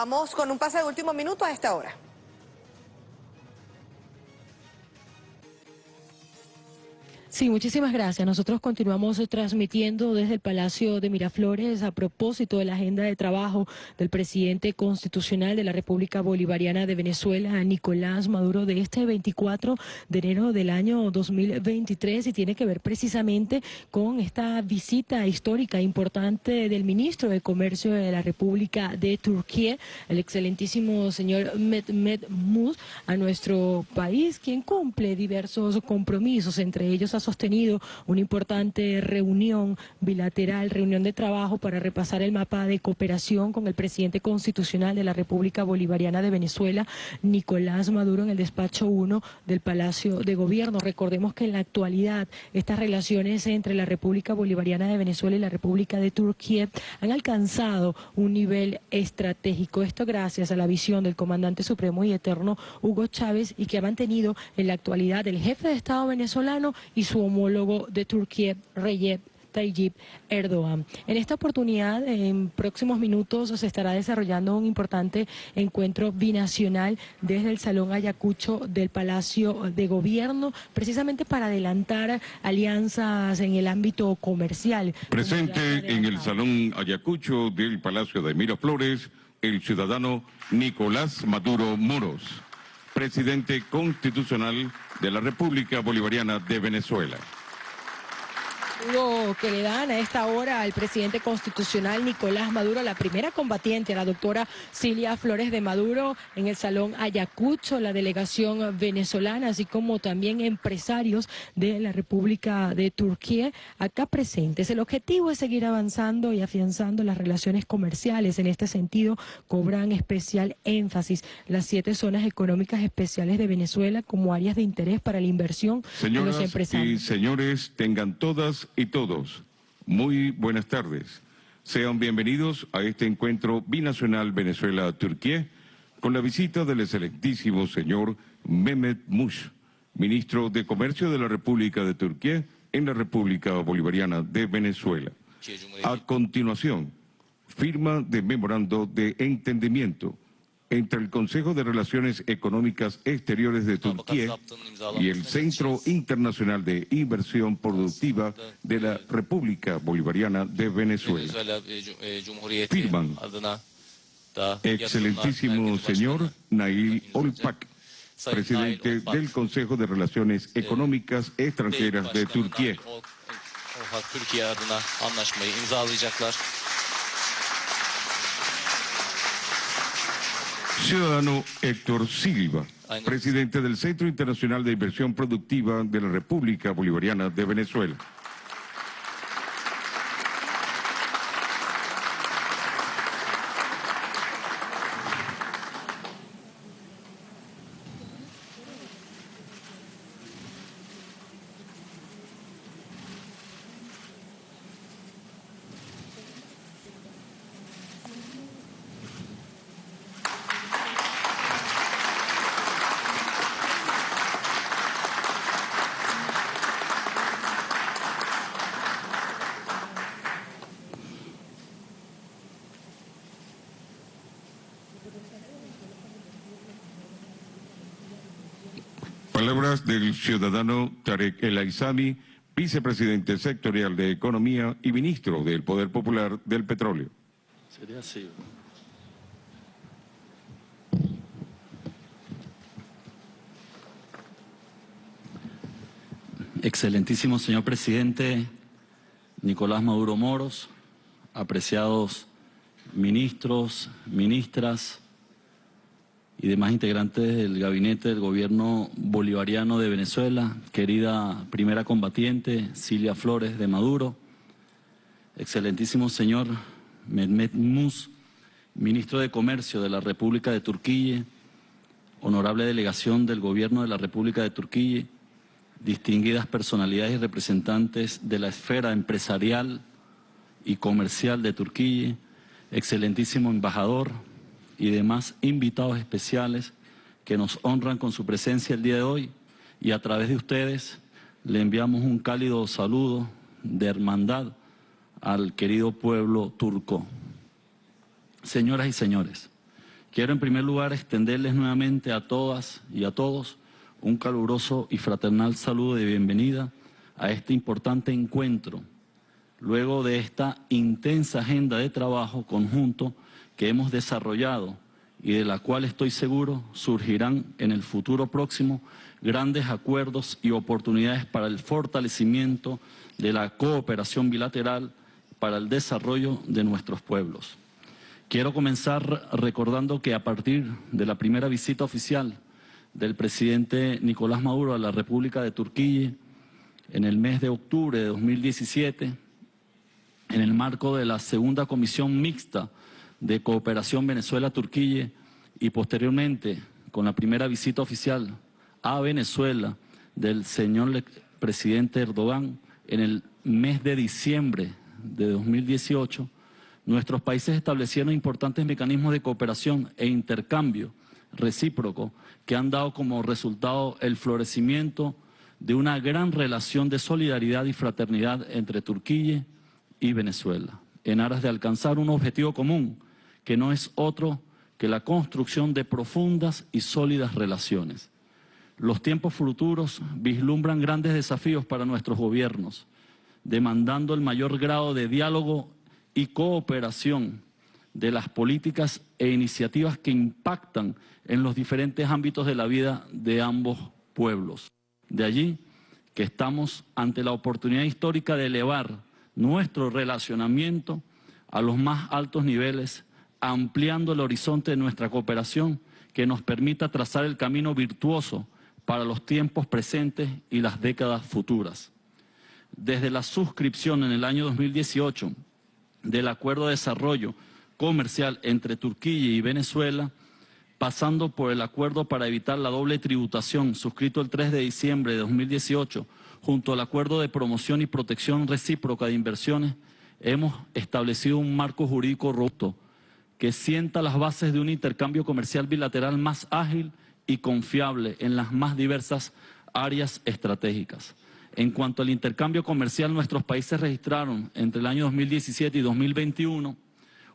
Vamos con un pase de último minuto a esta hora. Sí, muchísimas gracias. Nosotros continuamos transmitiendo desde el Palacio de Miraflores a propósito de la agenda de trabajo del presidente constitucional de la República Bolivariana de Venezuela, Nicolás Maduro, de este 24 de enero del año 2023 y tiene que ver precisamente con esta visita histórica importante del ministro de Comercio de la República de Turquía, el excelentísimo señor Mehmet Muz, a nuestro país, quien cumple diversos compromisos, entre ellos sostenido una importante reunión bilateral, reunión de trabajo para repasar el mapa de cooperación con el presidente constitucional de la República Bolivariana de Venezuela, Nicolás Maduro, en el despacho 1 del Palacio de Gobierno. Recordemos que en la actualidad estas relaciones entre la República Bolivariana de Venezuela y la República de Turquía han alcanzado un nivel estratégico. Esto gracias a la visión del comandante supremo y eterno Hugo Chávez y que ha mantenido en la actualidad el jefe de Estado venezolano y su homólogo de Turquía, Recep Tayyip Erdogan. En esta oportunidad, en próximos minutos, se estará desarrollando un importante encuentro binacional desde el Salón Ayacucho del Palacio de Gobierno, precisamente para adelantar alianzas en el ámbito comercial. Presente en el Salón Ayacucho del Palacio de Miraflores, el ciudadano Nicolás Maduro Moros, presidente constitucional de la República Bolivariana de Venezuela que le dan a esta hora al presidente constitucional Nicolás Maduro, la primera combatiente, la doctora Cilia Flores de Maduro, en el Salón Ayacucho, la delegación venezolana, así como también empresarios de la República de Turquía, acá presentes. El objetivo es seguir avanzando y afianzando las relaciones comerciales. En este sentido, cobran especial énfasis las siete zonas económicas especiales de Venezuela como áreas de interés para la inversión de los empresarios. y señores, tengan todas y todos, muy buenas tardes. Sean bienvenidos a este encuentro binacional Venezuela-Turquía con la visita del excelentísimo señor Mehmet Mush, ministro de Comercio de la República de Turquía en la República Bolivariana de Venezuela. A continuación, firma de memorando de entendimiento entre el Consejo de Relaciones Económicas Exteriores de Turquía y el Centro Internacional de Inversión Productiva de la República Bolivariana de Venezuela. Firman. Excelentísimo señor Nail Olpak, presidente del Consejo de Relaciones Económicas Extranjeras de Turquía. Ciudadano Héctor Silva, presidente del Centro Internacional de Inversión Productiva de la República Bolivariana de Venezuela. Palabras del ciudadano Tarek El Aizami, vicepresidente sectorial de Economía y ministro del Poder Popular del Petróleo. Sería así. Excelentísimo señor presidente Nicolás Maduro Moros, apreciados ministros, ministras, y demás integrantes del gabinete del gobierno bolivariano de Venezuela, querida primera combatiente Cilia Flores de Maduro, excelentísimo señor Mehmet Mus, ministro de Comercio de la República de Turquía, honorable delegación del gobierno de la República de Turquía, distinguidas personalidades y representantes de la esfera empresarial y comercial de Turquía, excelentísimo embajador, y demás invitados especiales que nos honran con su presencia el día de hoy y a través de ustedes le enviamos un cálido saludo de hermandad al querido pueblo turco. Señoras y señores, Quiero en primer lugar extenderles nuevamente a todas y a todos un caluroso y fraternal saludo de bienvenida a este importante encuentro, luego de esta intensa agenda de trabajo conjunto que hemos desarrollado y de la cual estoy seguro surgirán en el futuro próximo grandes acuerdos y oportunidades para el fortalecimiento de la cooperación bilateral para el desarrollo de nuestros pueblos. Quiero comenzar recordando que a partir de la primera visita oficial del presidente Nicolás Maduro a la República de Turquía en el mes de octubre de 2017, en el marco de la segunda comisión mixta de cooperación Venezuela-Turquía y posteriormente con la primera visita oficial a Venezuela del señor presidente Erdogan en el mes de diciembre de 2018, nuestros países establecieron importantes mecanismos de cooperación e intercambio recíproco que han dado como resultado el florecimiento de una gran relación de solidaridad y fraternidad entre Turquía y Venezuela, en aras de alcanzar un objetivo común, que no es otro que la construcción de profundas y sólidas relaciones. Los tiempos futuros vislumbran grandes desafíos para nuestros gobiernos, demandando el mayor grado de diálogo y cooperación de las políticas e iniciativas que impactan en los diferentes ámbitos de la vida de ambos pueblos. De allí que estamos ante la oportunidad histórica de elevar nuestro relacionamiento a los más altos niveles, ampliando el horizonte de nuestra cooperación que nos permita trazar el camino virtuoso para los tiempos presentes y las décadas futuras. Desde la suscripción en el año 2018 del Acuerdo de Desarrollo Comercial entre Turquía y Venezuela, pasando por el acuerdo para evitar la doble tributación suscrito el 3 de diciembre de 2018, junto al acuerdo de promoción y protección recíproca de inversiones, hemos establecido un marco jurídico robusto que sienta las bases de un intercambio comercial bilateral más ágil y confiable en las más diversas áreas estratégicas. En cuanto al intercambio comercial, nuestros países registraron entre el año 2017 y 2021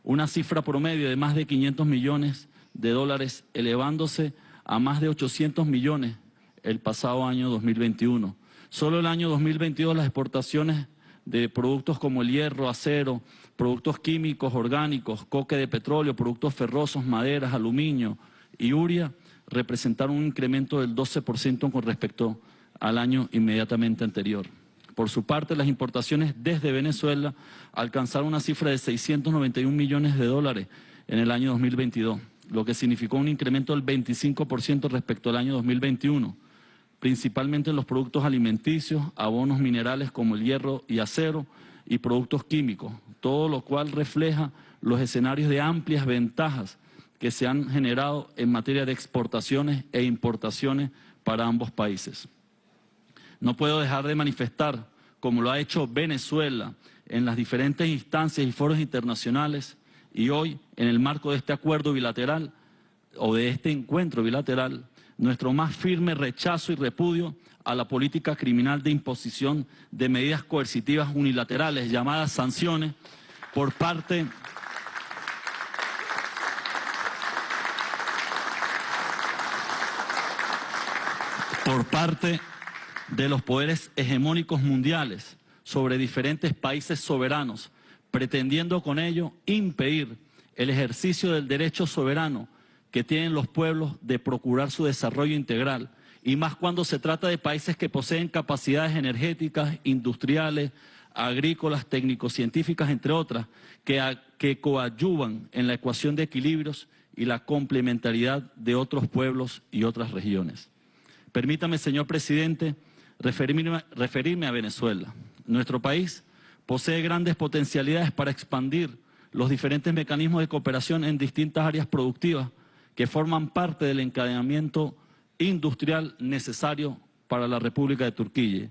una cifra promedio de más de 500 millones de dólares, elevándose a más de 800 millones el pasado año 2021. Solo el año 2022 las exportaciones de productos como el hierro, acero, productos químicos, orgánicos, coque de petróleo, productos ferrosos, maderas, aluminio y uria representaron un incremento del 12% con respecto al año inmediatamente anterior. Por su parte, las importaciones desde Venezuela alcanzaron una cifra de 691 millones de dólares en el año 2022 lo que significó un incremento del 25% respecto al año 2021, principalmente en los productos alimenticios, abonos minerales como el hierro y acero y productos químicos, todo lo cual refleja los escenarios de amplias ventajas que se han generado en materia de exportaciones e importaciones para ambos países. No puedo dejar de manifestar, como lo ha hecho Venezuela en las diferentes instancias y foros internacionales, y hoy, en el marco de este acuerdo bilateral o de este encuentro bilateral, nuestro más firme rechazo y repudio a la política criminal de imposición de medidas coercitivas unilaterales llamadas sanciones por parte por parte de los poderes hegemónicos mundiales sobre diferentes países soberanos pretendiendo con ello impedir el ejercicio del derecho soberano que tienen los pueblos de procurar su desarrollo integral, y más cuando se trata de países que poseen capacidades energéticas, industriales, agrícolas, técnico-científicas, entre otras, que, que coadyuvan en la ecuación de equilibrios y la complementariedad de otros pueblos y otras regiones. Permítame, señor presidente, referirme a Venezuela. Nuestro país posee grandes potencialidades para expandir los diferentes mecanismos de cooperación en distintas áreas productivas que forman parte del encadenamiento industrial necesario para la República de Turquía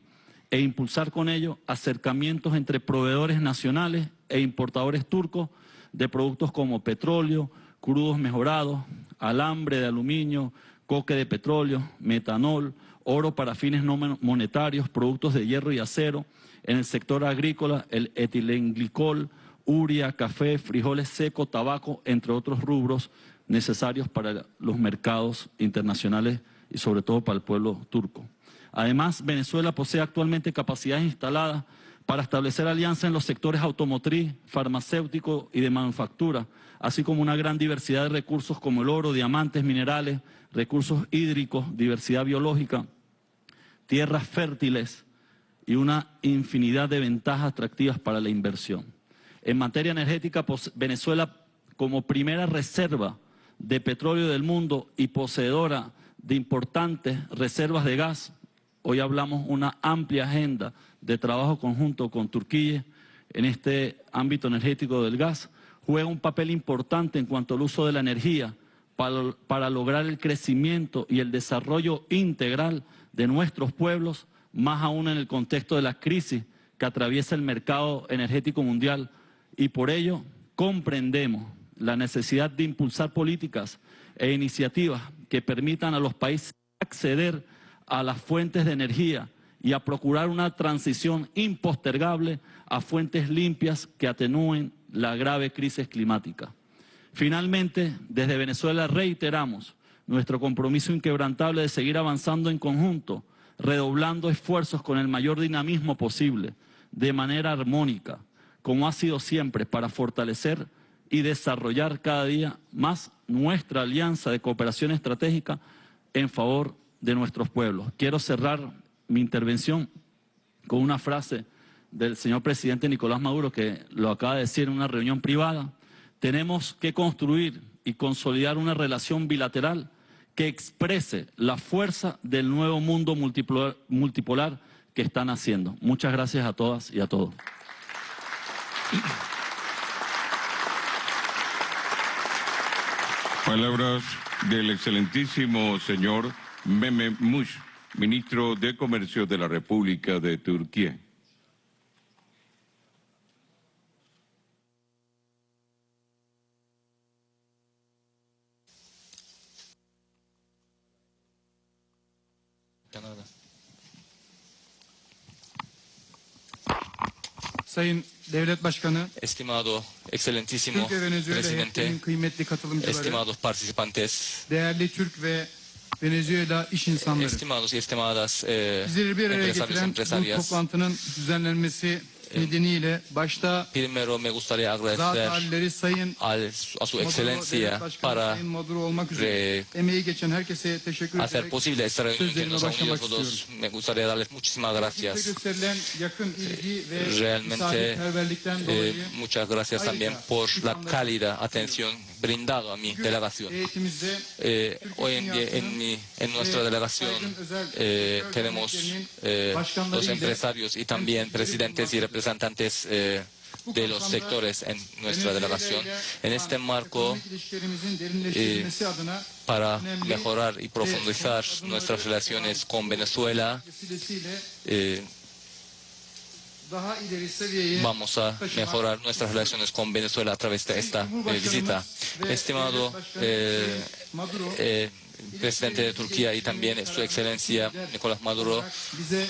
e impulsar con ello acercamientos entre proveedores nacionales e importadores turcos de productos como petróleo, crudos mejorados, alambre de aluminio, coque de petróleo, metanol, oro para fines no monetarios, productos de hierro y acero, en el sector agrícola, el etilenglicol, uria, café, frijoles secos, tabaco, entre otros rubros necesarios para los mercados internacionales y sobre todo para el pueblo turco. Además, Venezuela posee actualmente capacidades instaladas para establecer alianzas en los sectores automotriz, farmacéutico y de manufactura, así como una gran diversidad de recursos como el oro, diamantes, minerales, recursos hídricos, diversidad biológica, tierras fértiles y una infinidad de ventajas atractivas para la inversión. En materia energética, Venezuela, como primera reserva de petróleo del mundo y poseedora de importantes reservas de gas, hoy hablamos una amplia agenda de trabajo conjunto con Turquía en este ámbito energético del gas, juega un papel importante en cuanto al uso de la energía para, para lograr el crecimiento y el desarrollo integral de nuestros pueblos, más aún en el contexto de la crisis que atraviesa el mercado energético mundial. Y por ello comprendemos la necesidad de impulsar políticas e iniciativas que permitan a los países acceder a las fuentes de energía y a procurar una transición impostergable a fuentes limpias que atenúen la grave crisis climática. Finalmente, desde Venezuela reiteramos nuestro compromiso inquebrantable de seguir avanzando en conjunto, redoblando esfuerzos con el mayor dinamismo posible, de manera armónica, como ha sido siempre, para fortalecer y desarrollar cada día más nuestra alianza de cooperación estratégica en favor de nuestros pueblos. Quiero cerrar mi intervención con una frase del señor presidente Nicolás Maduro que lo acaba de decir en una reunión privada. Tenemos que construir y consolidar una relación bilateral que exprese la fuerza del nuevo mundo multipolar, que están haciendo. Muchas gracias a todas y a todos. Palabras del excelentísimo señor Meme Mush, ministro de Comercio de la República de Turquía. Sayın Devlet Başkanı, Estimado, excelentísimo Türk ve Venezuela heyetinin kıymetli katılımcıları, estimados participantes, değerli Türk ve Venezuela iş insanları. estimados y estimadas eh, Bizleri bir araya getiren bu toplantının düzenlenmesi nedeniyle başta primero me gustaría agradecer al- a su excelencia para Sayın Maduro olmak üzere re- emeği geçen herkese teşekkür hacer posible esta reunión que nos ha unido todos. Me gustaría darles muchísimas gracias. Realmente, eh, muchas gracias también por la cálida atención brindada a mi delegación. Eh, hoy en día en, mi, en nuestra delegación eh, tenemos eh, los empresarios y también presidentes y representantes eh, de los sectores en nuestra delegación. En este marco, adına para mejorar y profundizar nuestras relaciones con Venezuela, eh, vamos a mejorar nuestras relaciones con Venezuela a través de esta eh, visita. Estimado eh, eh, presidente de Turquía y también su excelencia Nicolás Maduro,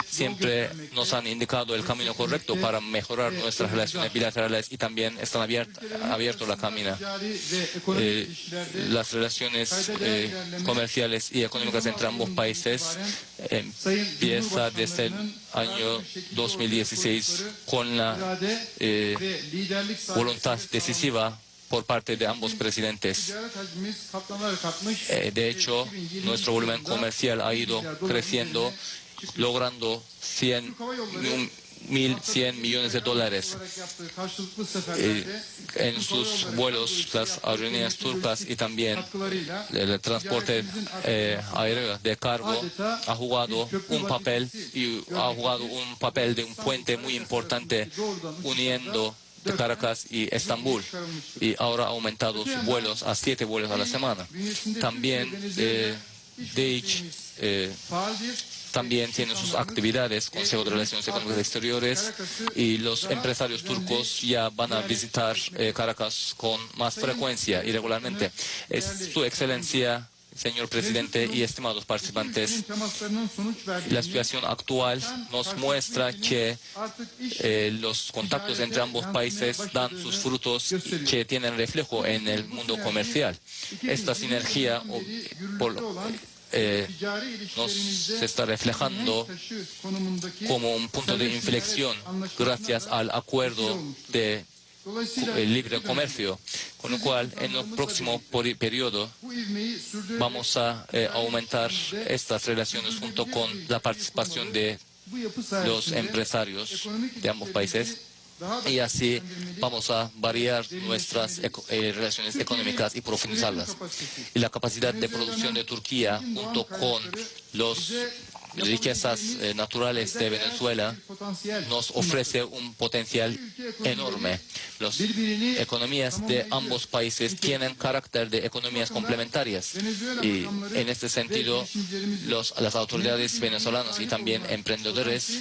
siempre nos han indicado el camino correcto para mejorar nuestras relaciones bilaterales y también están abiertos abierto la camina. Eh, las relaciones eh, comerciales y económicas entre ambos países empieza desde el año 2016 con la eh, voluntad decisiva por parte de ambos presidentes. Eh, de hecho, nuestro volumen comercial ha ido creciendo, logrando 100, un- 1.100 millones de dólares eh, en sus vuelos, las aerolíneas turcas y también el transporte eh, aéreo de cargo ha jugado un papel y ha jugado un papel de un puente muy importante uniendo Caracas y Estambul y ahora ha aumentado sus vuelos a siete vuelos a la semana. También eh, DH, eh, también tiene sus actividades, Consejo de Relaciones Económicas Exteriores, y los empresarios turcos ya van a visitar eh, Caracas con más frecuencia y regularmente. Es su excelencia señor presidente y estimados participantes, la situación actual nos muestra que eh, los contactos entre ambos países dan sus frutos que tienen reflejo en el mundo comercial. Esta sinergia eh, nos está reflejando como un punto de inflexión gracias al acuerdo de el libre comercio, con lo cual en el próximo periodo vamos a eh, aumentar estas relaciones junto con la participación de los empresarios de ambos países y así vamos a variar nuestras eh, relaciones económicas y profundizarlas. Y la capacidad de producción de Turquía junto con los riquezas eh, naturales de Venezuela nos ofrece un potencial enorme. Las economías de ambos países tienen carácter de economías complementarias y en este sentido las autoridades venezolanas y también emprendedores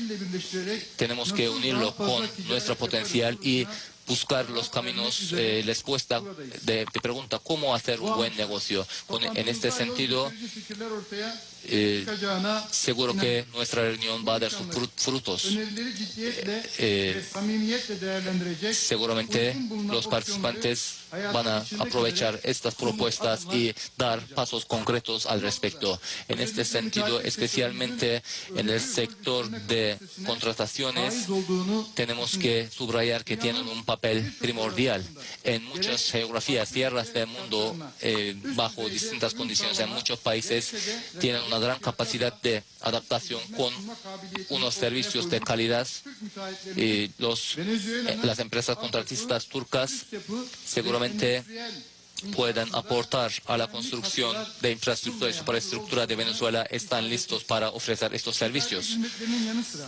tenemos que unirlo con nuestro potencial y buscar los caminos, eh, les cuesta, de, pregunta cómo hacer un buen negocio. en este sentido, eh, seguro que nuestra reunión va a dar sus frutos. Eh, seguramente los participantes van a aprovechar estas propuestas y dar pasos concretos al respecto. En este sentido, especialmente en el sector de contrataciones, tenemos que subrayar que tienen un papel primordial. En muchas geografías, tierras del mundo, eh, bajo distintas condiciones, en muchos países, tienen una gran capacidad de adaptación con unos servicios de calidad. Y los, eh, las empresas contratistas turcas seguramente puedan aportar a la construcción de infraestructura y superestructura de Venezuela están listos para ofrecer estos servicios.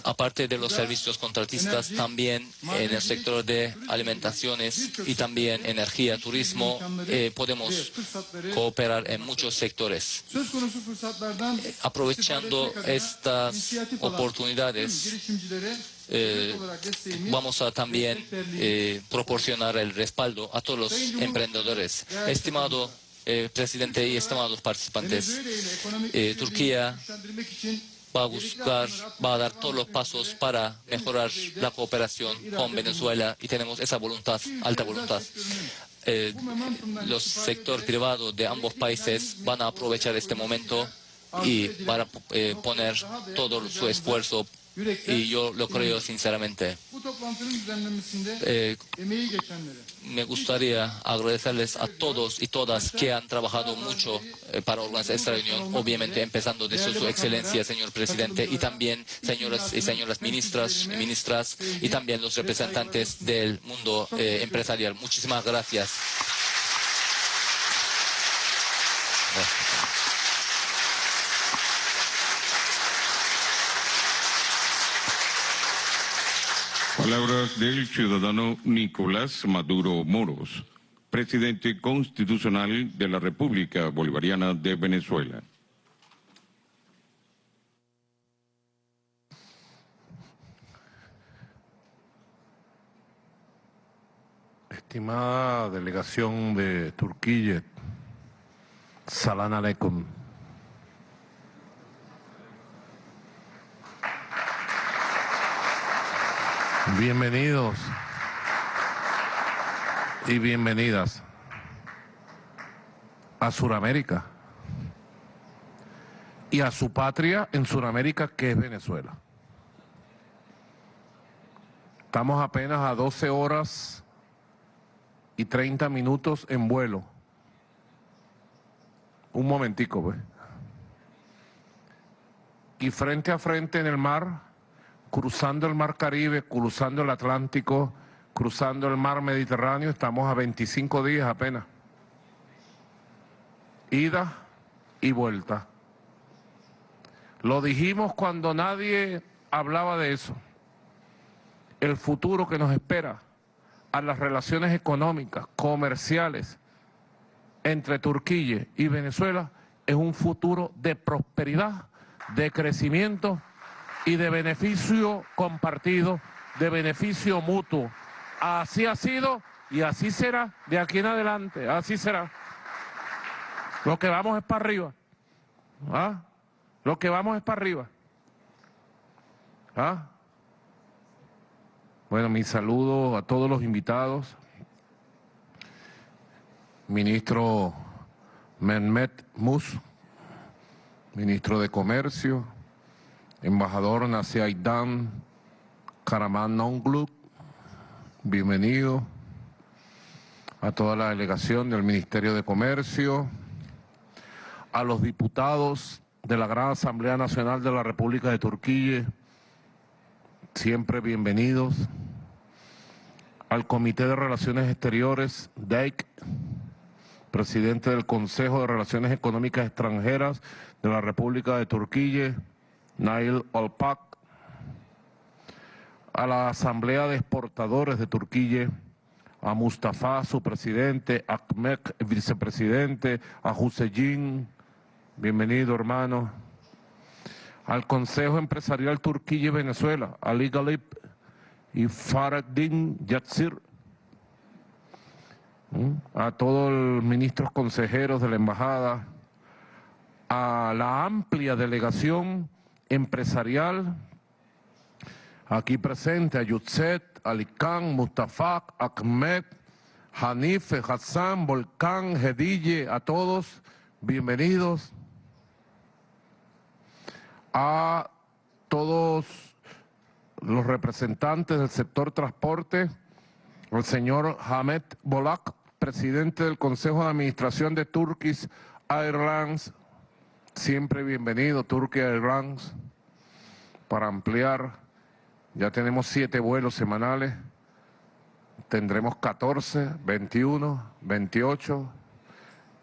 Aparte de los servicios contratistas, también en el sector de alimentaciones y también energía, turismo, eh, podemos cooperar en muchos sectores. Aprovechando estas oportunidades, eh, vamos a también eh, proporcionar el respaldo a todos los emprendedores. Estimado eh, presidente y estimados participantes, Turquía va a buscar, va a dar todos los pasos para mejorar la cooperación con Venezuela y tenemos esa voluntad, alta voluntad. los sectores privados de ambos países van a aprovechar este momento y van a poner todo su esfuerzo y yo lo creo sinceramente. Eh, me gustaría agradecerles a todos y todas que han trabajado mucho eh, para organizar esta reunión, obviamente empezando desde su excelencia, señor presidente, y también señoras y señoras ministras ministras, y también los representantes del mundo eh, empresarial. Muchísimas gracias. Palabras del ciudadano Nicolás Maduro Moros, presidente constitucional de la República Bolivariana de Venezuela. Estimada delegación de Turquía, Salam Aleikum. Bienvenidos y bienvenidas a Sudamérica y a su patria en Sudamérica que es Venezuela. Estamos apenas a 12 horas y 30 minutos en vuelo. Un momentico, pues. Y frente a frente en el mar cruzando el mar Caribe, cruzando el Atlántico, cruzando el mar Mediterráneo, estamos a 25 días apenas. Ida y vuelta. Lo dijimos cuando nadie hablaba de eso. El futuro que nos espera a las relaciones económicas, comerciales entre Turquía y Venezuela es un futuro de prosperidad, de crecimiento y de beneficio compartido, de beneficio mutuo. Así ha sido y así será de aquí en adelante, así será. Lo que vamos es para arriba. ¿Ah? Lo que vamos es para arriba. ¿Ah? Bueno, mi saludo a todos los invitados. Ministro Mehmet Mus, ministro de Comercio, embajador Nasiaidan Karaman Nongluk, bienvenido a toda la delegación del Ministerio de Comercio, a los diputados de la Gran Asamblea Nacional de la República de Turquía, siempre bienvenidos, al Comité de Relaciones Exteriores, DEIC, presidente del Consejo de Relaciones Económicas Extranjeras de la República de Turquía, Nail Olpak, a la Asamblea de Exportadores de Turquía, a Mustafa, su presidente, a Ahmed, vicepresidente, a Hussein, bienvenido hermano, al Consejo Empresarial Turquía y Venezuela, a Ali Galip y Faraddin Yatsir, a todos los ministros consejeros de la embajada, a la amplia delegación empresarial aquí presente, a Yutzet, Alicán, Mustafa, Ahmed, Hanife, Hassan, Volcán, Hedille, a todos, bienvenidos. A todos los representantes del sector transporte, el señor Hamed Bolak, presidente del Consejo de Administración de Turkish Airlines, siempre bienvenido, Turkish Airlines, para ampliar. Ya tenemos siete vuelos semanales, tendremos 14, 21, 28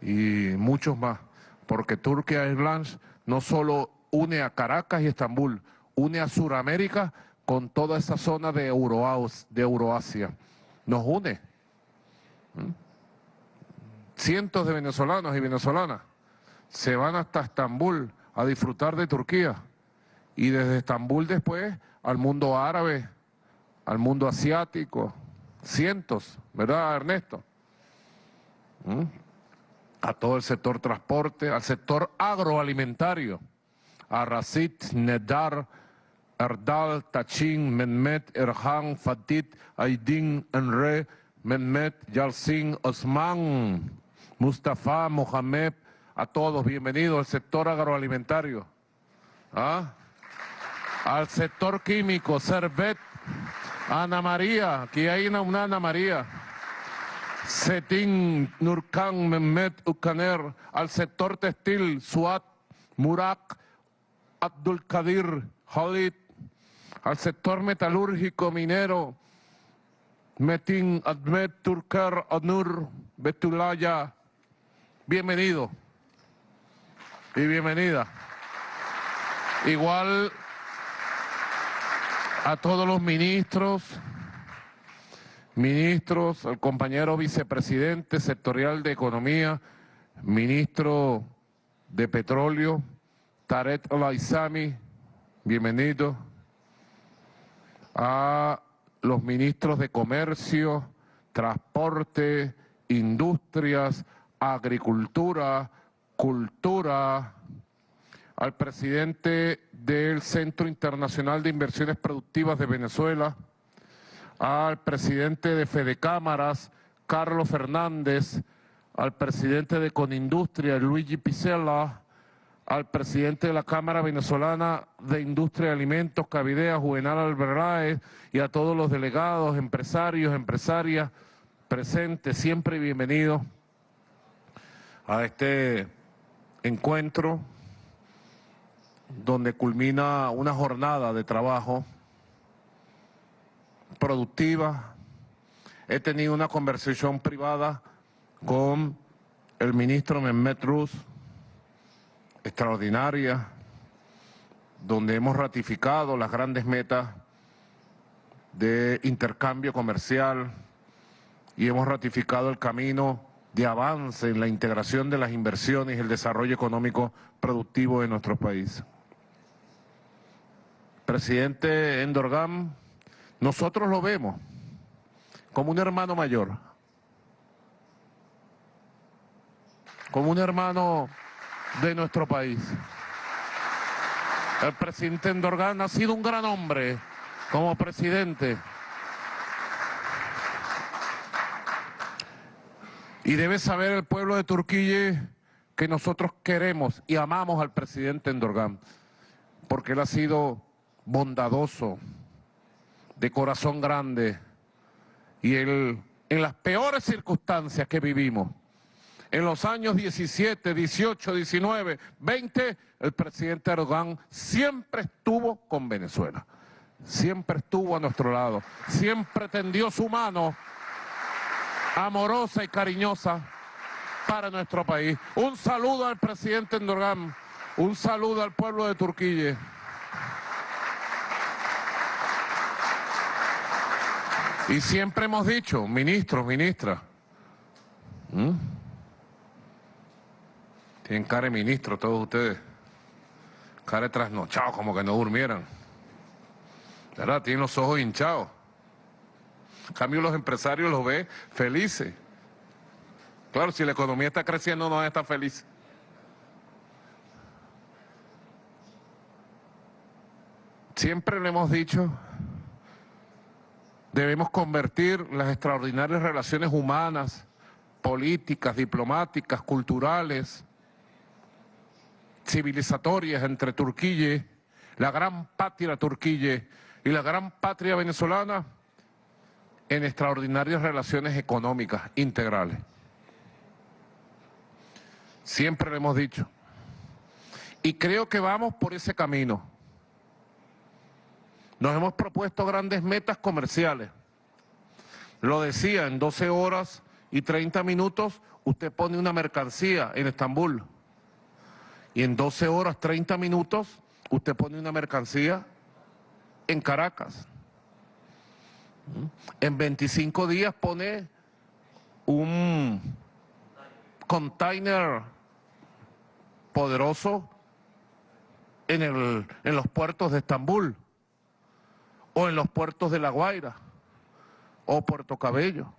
y muchos más, porque Turkish Airlines no solo une a Caracas y Estambul, une a Sudamérica con toda esa zona de, de Euroasia. Nos une. ¿Mm? Cientos de venezolanos y venezolanas se van hasta Estambul a disfrutar de Turquía y desde Estambul después al mundo árabe, al mundo asiático, cientos, ¿verdad Ernesto? ¿Mm? A todo el sector transporte, al sector agroalimentario, a Rasit, Nedar, Erdal, Tachin, Mehmet, Erhan, Fatit, Aydin, Enre, Mehmet, Yalsin, Osman, Mustafa, Mohamed, a todos, bienvenidos al sector agroalimentario. ¿Ah? Al sector químico, Servet, Ana María, aquí hay una, Ana María. Setin, Nurkan, Mehmet, Ukaner, al sector textil, Suat, Murak, Abdul Kadir, Khalid, al sector metalúrgico minero, Metin, Admet, Turkar, Anur, Betulaya, bienvenido y bienvenida. Igual a todos los ministros, ministros, al compañero vicepresidente sectorial de Economía, ministro de Petróleo, Taret Olaizami, bienvenido. A los ministros de Comercio, Transporte, Industrias, Agricultura, Cultura, al presidente del Centro Internacional de Inversiones Productivas de Venezuela, al presidente de Fede Cámaras, Carlos Fernández, al presidente de Conindustria, Luigi Picella, al presidente de la Cámara Venezolana de Industria de Alimentos, Cavidea, Juvenal Alberraez, y a todos los delegados, empresarios, empresarias presentes, siempre bienvenidos a este encuentro donde culmina una jornada de trabajo productiva. He tenido una conversación privada con el ministro Mehmet Ruz, extraordinaria, donde hemos ratificado las grandes metas de intercambio comercial y hemos ratificado el camino de avance en la integración de las inversiones y el desarrollo económico productivo de nuestro país. Presidente Endorgam, nosotros lo vemos como un hermano mayor, como un hermano de nuestro país. El presidente Endorgan ha sido un gran hombre como presidente. Y debe saber el pueblo de Turquía que nosotros queremos y amamos al presidente Endorgan, porque él ha sido bondadoso, de corazón grande, y él, en las peores circunstancias que vivimos, en los años 17, 18, 19, 20, el presidente Erdogan siempre estuvo con Venezuela. Siempre estuvo a nuestro lado. Siempre tendió su mano amorosa y cariñosa para nuestro país. Un saludo al presidente Erdogan. Un saludo al pueblo de Turquía. Y siempre hemos dicho, ministros, ministras, tienen cara de ministro todos ustedes. Cara de trasnochados, como que no durmieran. ¿Verdad? Tienen los ojos hinchados. En cambio, los empresarios los ve felices. Claro, si la economía está creciendo, no van a estar felices. Siempre le hemos dicho, debemos convertir las extraordinarias relaciones humanas, políticas, diplomáticas, culturales, civilizatorias entre Turquía, la gran patria Turquía y la gran patria venezolana en extraordinarias relaciones económicas integrales. Siempre lo hemos dicho. Y creo que vamos por ese camino. Nos hemos propuesto grandes metas comerciales. Lo decía, en 12 horas y 30 minutos usted pone una mercancía en Estambul y en 12 horas 30 minutos usted pone una mercancía en Caracas. En 25 días pone un container poderoso en, el, en los puertos de Estambul o en los puertos de La Guaira o Puerto Cabello.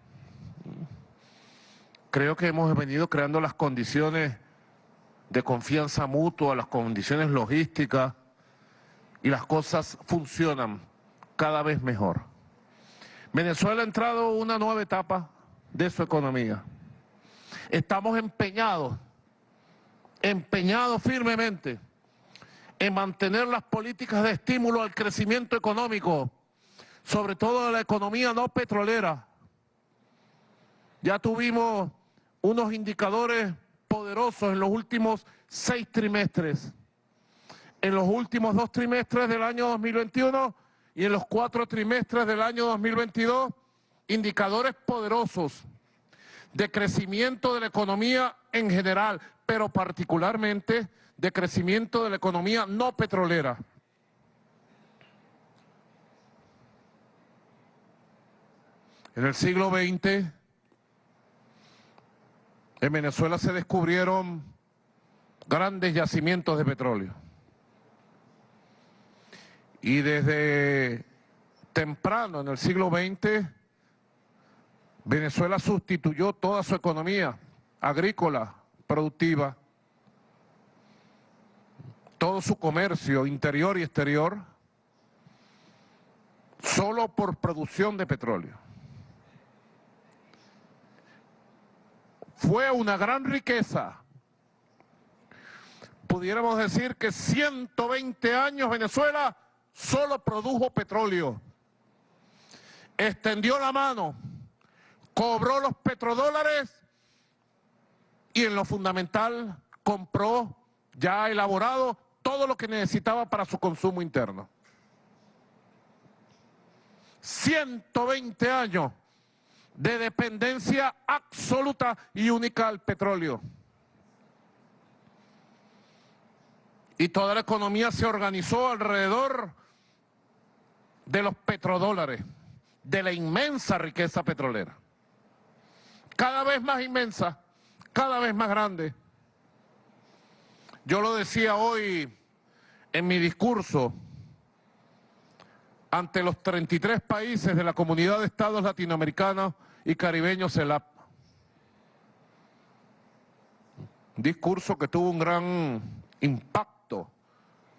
Creo que hemos venido creando las condiciones de confianza mutua, las condiciones logísticas y las cosas funcionan cada vez mejor. Venezuela ha entrado en una nueva etapa de su economía. Estamos empeñados, empeñados firmemente en mantener las políticas de estímulo al crecimiento económico, sobre todo de la economía no petrolera. Ya tuvimos unos indicadores poderosos en los últimos seis trimestres, en los últimos dos trimestres del año 2021 y en los cuatro trimestres del año 2022, indicadores poderosos de crecimiento de la economía en general, pero particularmente de crecimiento de la economía no petrolera. En el siglo XX en Venezuela se descubrieron grandes yacimientos de petróleo. Y desde temprano, en el siglo XX, Venezuela sustituyó toda su economía agrícola, productiva, todo su comercio interior y exterior, solo por producción de petróleo. fue una gran riqueza. Pudiéramos decir que 120 años Venezuela solo produjo petróleo. Extendió la mano, cobró los petrodólares y en lo fundamental compró ya elaborado todo lo que necesitaba para su consumo interno. 120 años de dependencia absoluta y única al petróleo. Y toda la economía se organizó alrededor de los petrodólares, de la inmensa riqueza petrolera. Cada vez más inmensa, cada vez más grande. Yo lo decía hoy en mi discurso, ante los 33 países de la Comunidad de Estados Latinoamericanos y Caribeños CELAP. Discurso que tuvo un gran impacto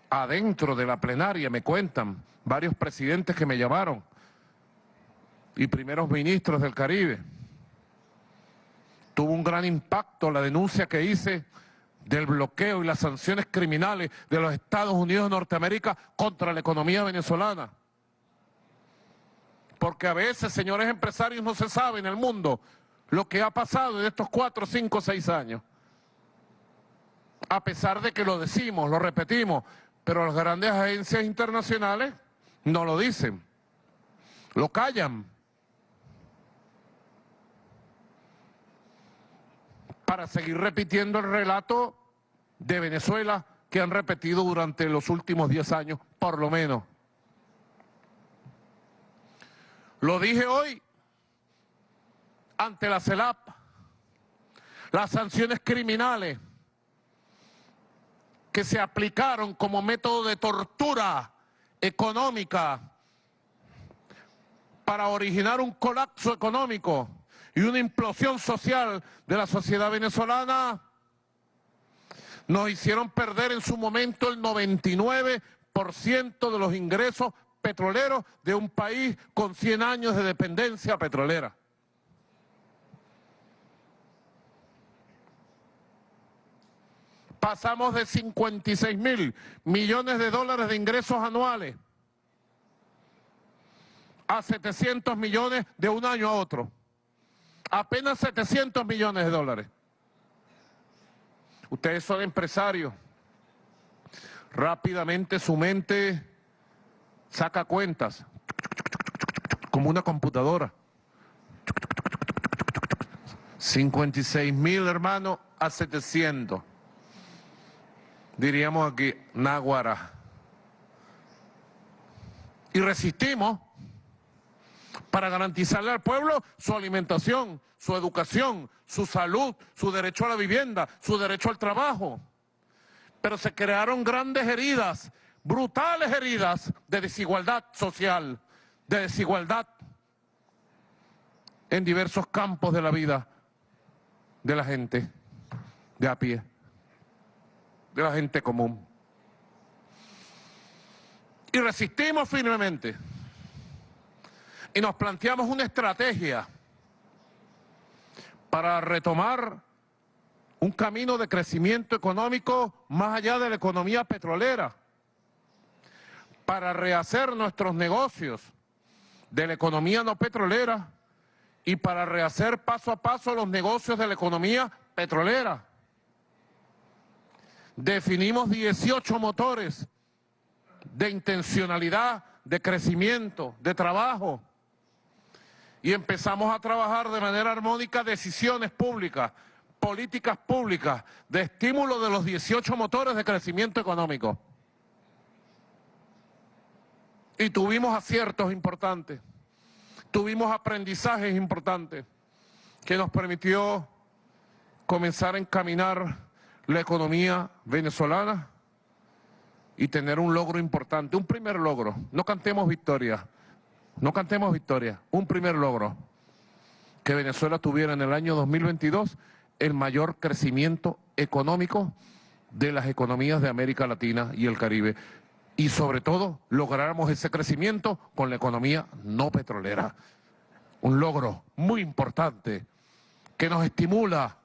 adentro de la plenaria, me cuentan varios presidentes que me llamaron y primeros ministros del Caribe. Tuvo un gran impacto la denuncia que hice del bloqueo y las sanciones criminales de los Estados Unidos de Norteamérica contra la economía venezolana. Porque a veces, señores empresarios, no se sabe en el mundo lo que ha pasado en estos cuatro, cinco, seis años. A pesar de que lo decimos, lo repetimos, pero las grandes agencias internacionales no lo dicen, lo callan. Para seguir repitiendo el relato de Venezuela que han repetido durante los últimos diez años, por lo menos. Lo dije hoy ante la CELAP, las sanciones criminales que se aplicaron como método de tortura económica para originar un colapso económico y una implosión social de la sociedad venezolana, nos hicieron perder en su momento el 99% de los ingresos petroleros de un país con 100 años de dependencia petrolera. Pasamos de 56 mil millones de dólares de ingresos anuales a 700 millones de un año a otro. Apenas 700 millones de dólares. Ustedes son empresarios. Rápidamente su mente saca cuentas, como una computadora. 56 mil hermanos a 700. Diríamos aquí, Náguara. Y resistimos para garantizarle al pueblo su alimentación, su educación, su salud, su derecho a la vivienda, su derecho al trabajo. Pero se crearon grandes heridas brutales heridas de desigualdad social, de desigualdad en diversos campos de la vida de la gente de a pie, de la gente común. Y resistimos firmemente. Y nos planteamos una estrategia para retomar un camino de crecimiento económico más allá de la economía petrolera para rehacer nuestros negocios de la economía no petrolera y para rehacer paso a paso los negocios de la economía petrolera. Definimos 18 motores de intencionalidad, de crecimiento, de trabajo. Y empezamos a trabajar de manera armónica decisiones públicas, políticas públicas, de estímulo de los 18 motores de crecimiento económico y tuvimos aciertos importantes, tuvimos aprendizajes importantes que nos permitió comenzar a encaminar la economía venezolana y tener un logro importante, un primer logro. No cantemos victoria, no cantemos victoria, un primer logro. Que Venezuela tuviera en el año 2022 el mayor crecimiento económico de las economías de América Latina y el Caribe y sobre todo lográramos ese crecimiento con la economía no petrolera. Un logro muy importante que nos estimula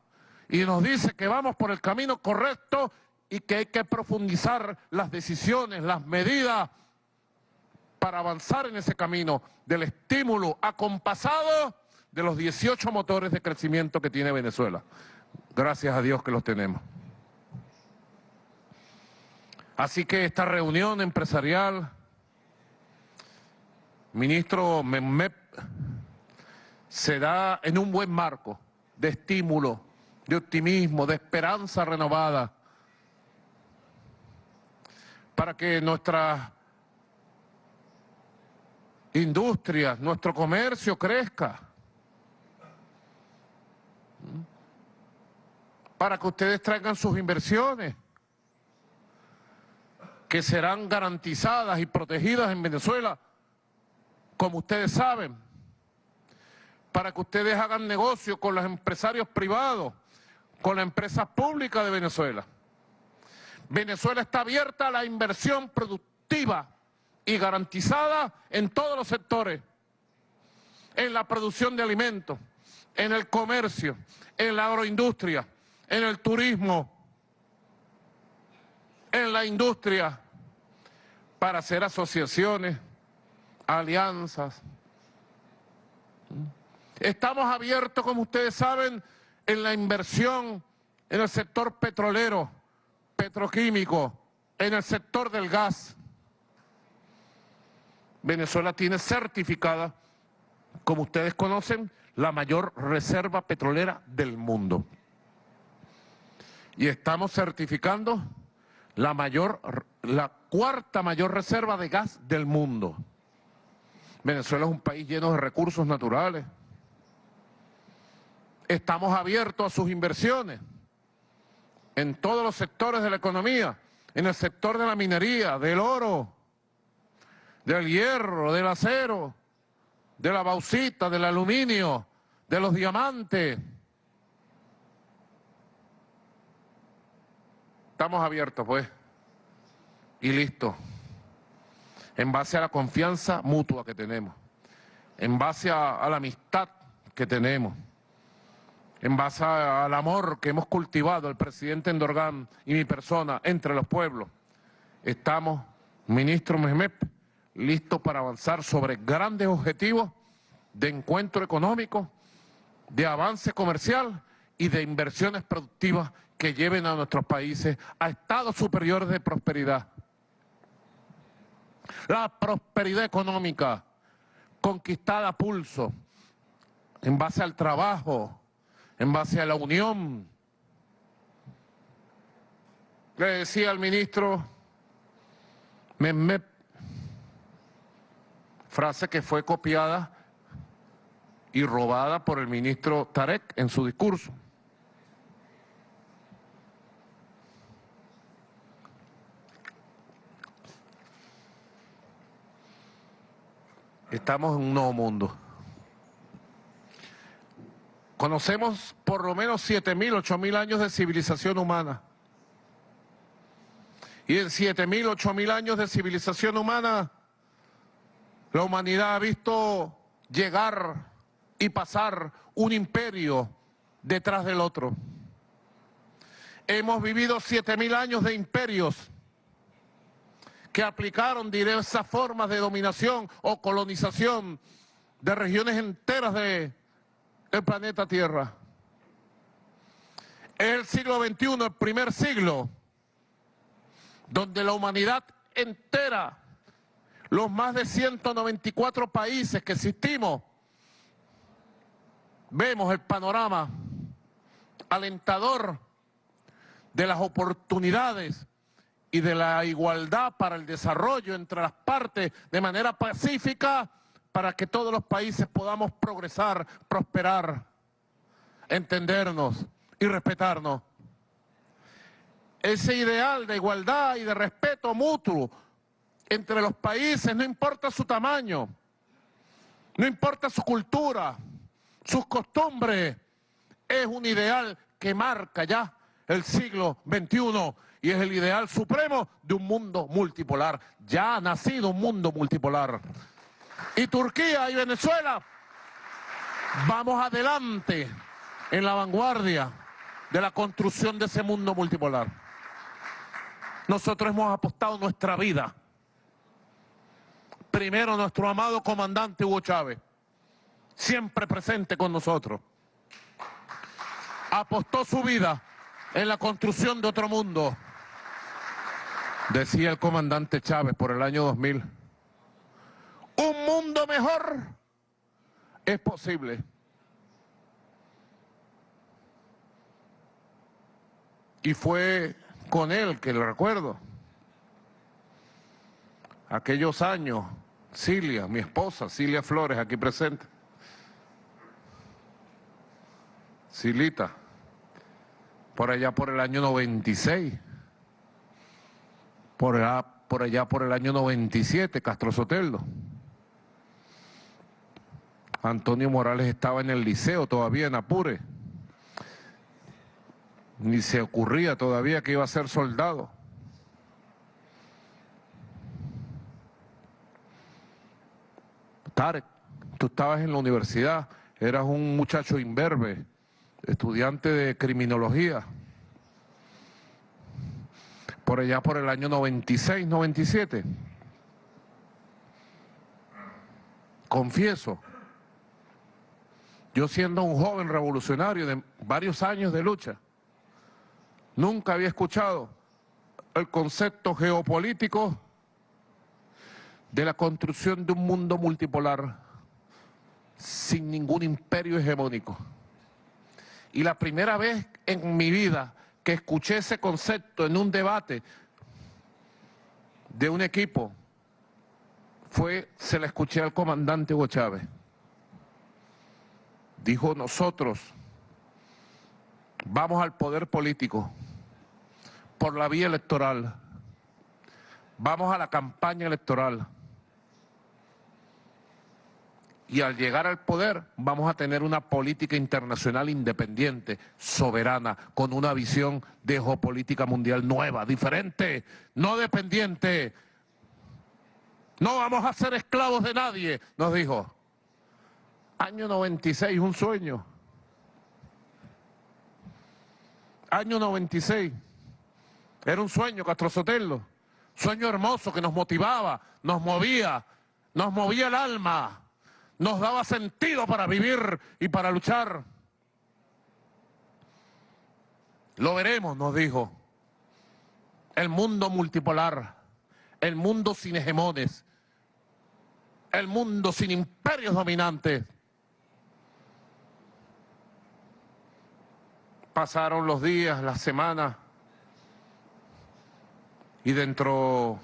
y nos dice que vamos por el camino correcto y que hay que profundizar las decisiones, las medidas para avanzar en ese camino del estímulo acompasado de los 18 motores de crecimiento que tiene Venezuela. Gracias a Dios que los tenemos. Así que esta reunión empresarial, ministro MEMEP, se da en un buen marco de estímulo, de optimismo, de esperanza renovada, para que nuestra industria, nuestro comercio crezca, para que ustedes traigan sus inversiones, que serán garantizadas y protegidas en Venezuela, como ustedes saben, para que ustedes hagan negocio con los empresarios privados, con la empresa pública de Venezuela. Venezuela está abierta a la inversión productiva y garantizada en todos los sectores, en la producción de alimentos, en el comercio, en la agroindustria, en el turismo, en la industria, para hacer asociaciones, alianzas. Estamos abiertos, como ustedes saben, en la inversión en el sector petrolero, petroquímico, en el sector del gas. Venezuela tiene certificada, como ustedes conocen, la mayor reserva petrolera del mundo. Y estamos certificando la mayor, la cuarta mayor reserva de gas del mundo. Venezuela es un país lleno de recursos naturales. Estamos abiertos a sus inversiones en todos los sectores de la economía, en el sector de la minería, del oro, del hierro, del acero, de la bauxita, del aluminio, de los diamantes. Estamos abiertos, pues, y listo, en base a la confianza mutua que tenemos, en base a, a la amistad que tenemos en base al amor que hemos cultivado el presidente Endorgan y mi persona entre los pueblos, estamos, ministro Mehmet, listos para avanzar sobre grandes objetivos de encuentro económico, de avance comercial y de inversiones productivas que lleven a nuestros países a estados superiores de prosperidad. La prosperidad económica conquistada a pulso, en base al trabajo, en base a la unión. Le decía al ministro Mehmet, frase que fue copiada y robada por el ministro Tarek en su discurso. Estamos en un nuevo mundo. Conocemos por lo menos 7.000, 8.000 años de civilización humana. Y en 7.000, 8.000 años de civilización humana, la humanidad ha visto llegar y pasar un imperio detrás del otro. Hemos vivido 7.000 años de imperios que aplicaron diversas formas de dominación o colonización de regiones enteras de el planeta Tierra. El siglo XXI, el primer siglo, donde la humanidad entera, los más de 194 países que existimos, vemos el panorama alentador de las oportunidades y de la igualdad para el desarrollo entre las partes de manera pacífica para que todos los países podamos progresar, prosperar, entendernos y respetarnos. Ese ideal de igualdad y de respeto mutuo entre los países, no importa su tamaño, no importa su cultura, sus costumbres, es un ideal que marca ya el siglo XXI y es el ideal supremo de un mundo multipolar. Ya ha nacido un mundo multipolar y Turquía y Venezuela, vamos adelante en la vanguardia de la construcción de ese mundo multipolar. Nosotros hemos apostado nuestra vida. Primero nuestro amado comandante Hugo Chávez, siempre presente con nosotros. Apostó su vida en la construcción de otro mundo. Decía el comandante Chávez por el año 2000 un mundo mejor es posible. Y fue con él que lo recuerdo. Aquellos años, Cilia, mi esposa, Cilia Flores, aquí presente. Silita, por allá por el año 96. Por allá por, allá por el año 97, Castro Soteldo. Antonio Morales estaba en el liceo todavía en Apure. Ni se ocurría todavía que iba a ser soldado. Tarek, tú estabas en la universidad, eras un muchacho imberbe, estudiante de criminología. Por allá por el año 96, 97. Confieso, yo siendo un joven revolucionario de varios años de lucha, nunca había escuchado el concepto geopolítico de la construcción de un mundo multipolar sin ningún imperio hegemónico. Y la primera vez en mi vida que escuché ese concepto en un debate de un equipo fue, se la escuché al comandante Hugo Chávez. Dijo, nosotros vamos al poder político por la vía electoral, vamos a la campaña electoral, y al llegar al poder vamos a tener una política internacional independiente, soberana, con una visión de geopolítica mundial nueva, diferente, no dependiente. No vamos a ser esclavos de nadie, nos dijo. Año 96, un sueño. Año 96. Era un sueño, Castro Sotelo. Sueño hermoso que nos motivaba, nos movía, nos movía el alma nos daba sentido para vivir y para luchar. Lo veremos, nos dijo. El mundo multipolar, el mundo sin hegemones, el mundo sin imperios dominantes. Pasaron los días, las semanas, y dentro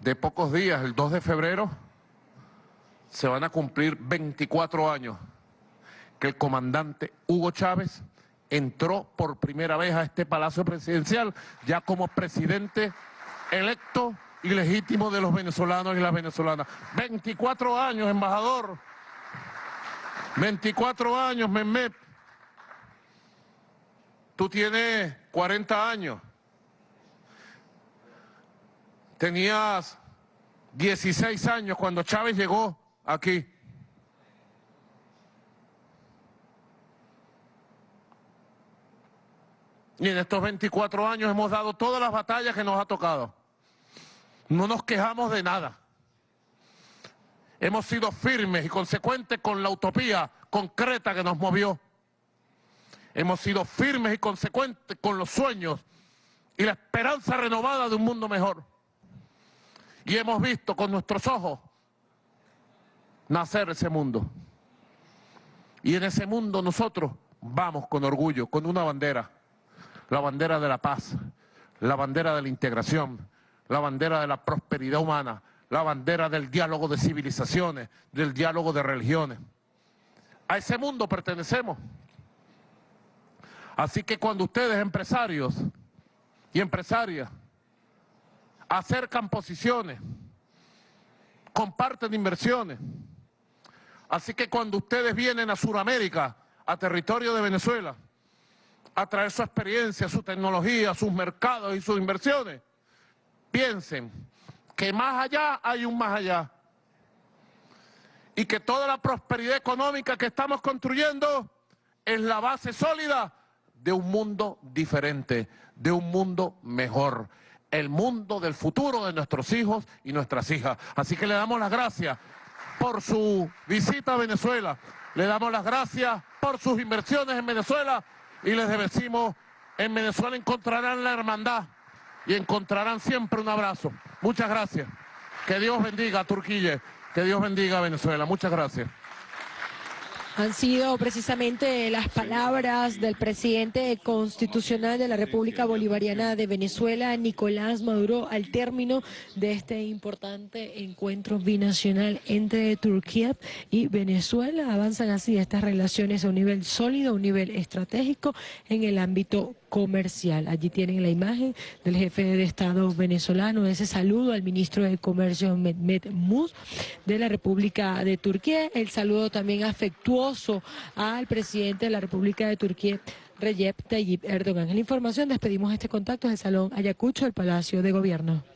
de pocos días, el 2 de febrero, se van a cumplir 24 años que el comandante Hugo Chávez entró por primera vez a este palacio presidencial ya como presidente electo y legítimo de los venezolanos y las venezolanas. 24 años, embajador. 24 años, Mehmet. Tú tienes 40 años. Tenías 16 años cuando Chávez llegó aquí. Y en estos 24 años hemos dado todas las batallas que nos ha tocado. No nos quejamos de nada. Hemos sido firmes y consecuentes con la utopía concreta que nos movió. Hemos sido firmes y consecuentes con los sueños y la esperanza renovada de un mundo mejor. Y hemos visto con nuestros ojos nacer ese mundo. Y en ese mundo nosotros vamos con orgullo, con una bandera, la bandera de la paz, la bandera de la integración, la bandera de la prosperidad humana, la bandera del diálogo de civilizaciones, del diálogo de religiones. A ese mundo pertenecemos. Así que cuando ustedes, empresarios y empresarias, acercan posiciones, comparten inversiones, Así que cuando ustedes vienen a Sudamérica, a territorio de Venezuela, a traer su experiencia, su tecnología, sus mercados y sus inversiones, piensen que más allá hay un más allá. Y que toda la prosperidad económica que estamos construyendo es la base sólida de un mundo diferente, de un mundo mejor. El mundo del futuro de nuestros hijos y nuestras hijas. Así que le damos las gracias por su visita a Venezuela. Le damos las gracias por sus inversiones en Venezuela y les decimos, en Venezuela encontrarán la hermandad y encontrarán siempre un abrazo. Muchas gracias. Que Dios bendiga a Turquía, que Dios bendiga a Venezuela. Muchas gracias. Han sido precisamente las palabras del presidente constitucional de la República Bolivariana de Venezuela, Nicolás Maduro, al término de este importante encuentro binacional entre Turquía y Venezuela. Avanzan así estas relaciones a un nivel sólido, a un nivel estratégico en el ámbito comercial. Allí tienen la imagen del jefe de Estado venezolano, ese saludo al ministro de Comercio Mehmet Muz de la República de Turquía, el saludo también afectuoso al presidente de la República de Turquía. Recep Tayyip Erdogan. En la información despedimos este contacto del Salón Ayacucho del Palacio de Gobierno.